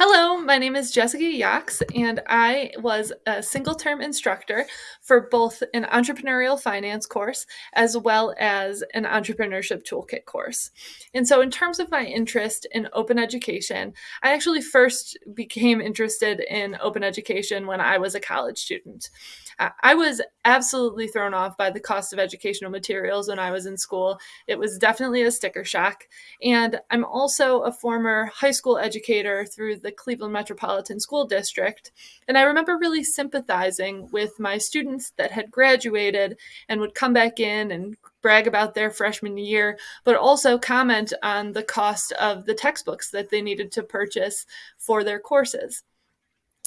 Hello, my name is Jessica Yax, and I was a single term instructor for both an entrepreneurial finance course as well as an entrepreneurship toolkit course. And so, in terms of my interest in open education, I actually first became interested in open education when I was a college student. Uh, I was absolutely thrown off by the cost of educational materials when I was in school. It was definitely a sticker shock. And I'm also a former high school educator through the Cleveland Metropolitan School District. And I remember really sympathizing with my students that had graduated and would come back in and brag about their freshman year, but also comment on the cost of the textbooks that they needed to purchase for their courses.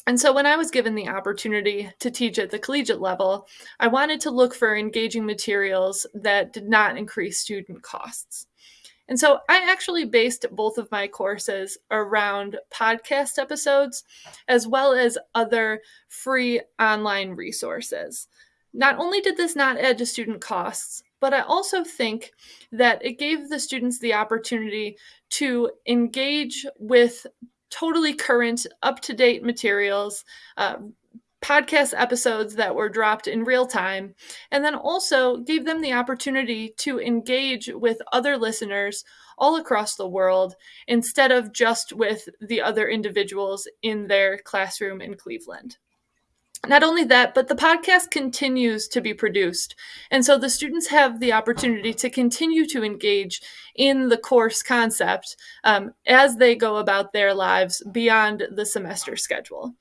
And so when I was given the opportunity to teach at the collegiate level, I wanted to look for engaging materials that did not increase student costs. And so I actually based both of my courses around podcast episodes as well as other free online resources. Not only did this not add to student costs, but I also think that it gave the students the opportunity to engage with totally current, up to date materials, uh, podcast episodes that were dropped in real time, and then also gave them the opportunity to engage with other listeners all across the world instead of just with the other individuals in their classroom in Cleveland. Not only that, but the podcast continues to be produced. And so the students have the opportunity to continue to engage in the course concept um, as they go about their lives beyond the semester schedule.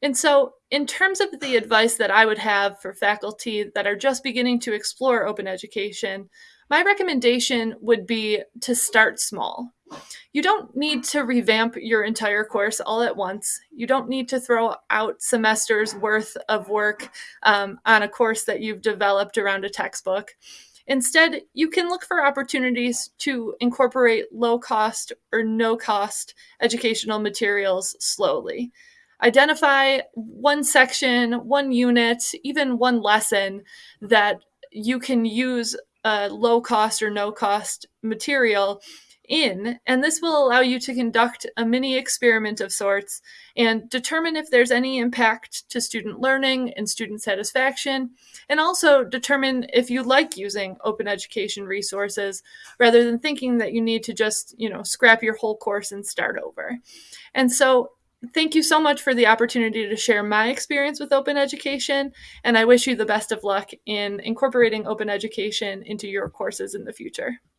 And so, in terms of the advice that I would have for faculty that are just beginning to explore open education, my recommendation would be to start small. You don't need to revamp your entire course all at once. You don't need to throw out semesters worth of work um, on a course that you've developed around a textbook. Instead, you can look for opportunities to incorporate low cost or no cost educational materials slowly. Identify one section, one unit, even one lesson that you can use a low cost or no cost material in, and this will allow you to conduct a mini experiment of sorts and determine if there's any impact to student learning and student satisfaction, and also determine if you like using open education resources rather than thinking that you need to just, you know, scrap your whole course and start over. And so thank you so much for the opportunity to share my experience with open education, and I wish you the best of luck in incorporating open education into your courses in the future.